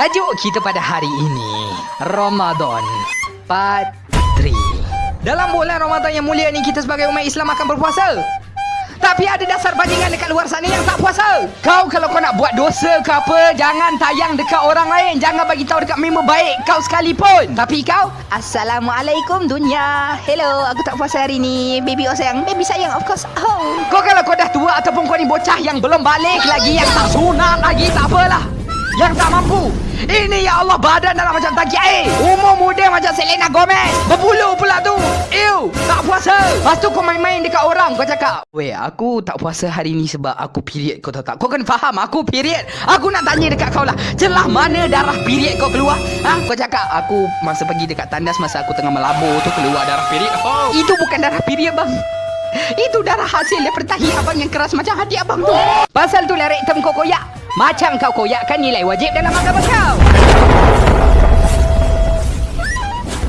Tajuk kita pada hari ini Ramadan Part 3 Dalam bulan Ramadan yang mulia ni Kita sebagai umat Islam akan berpuasa tapi ada dasar bajingan dekat luar sana yang tak puasa. Kau kalau kau nak buat dosa ke apa, jangan tayang dekat orang lain. Jangan bagi tahu dekat member baik kau sekalipun. Tapi kau, Assalamualaikum dunia. Hello, aku tak puasa hari ni. Baby oh sayang, baby sayang of course. Oh. Kau kalau kau dah tua ataupun kau ni bocah yang belum balik lagi, yang tak sunat lagi, tak apalah. Yang tak mampu. Ini ya Allah Badan dalam macam tangki air. Umur muda macam Selena Gomez. Berbulu pula tu. Ew Tak puasa. Lepas tu kau main-main dekat orang Kau cakap Weh aku tak puasa hari ni Sebab aku period Kau tahu tak? Kau kena faham Aku period. Aku nak tanya dekat kau lah Celah mana darah period kau keluar? Ha? Kau cakap Aku masa pergi dekat tandas Masa aku tengah melabur tu Keluar darah period. Oh. Itu bukan darah period bang. Itu darah hasil daripada tahi abang yang keras macam hati abang tu. Pasal tu lerek tem kau koyak. Macam kau koyak kan nilai wajib dalam agama kau.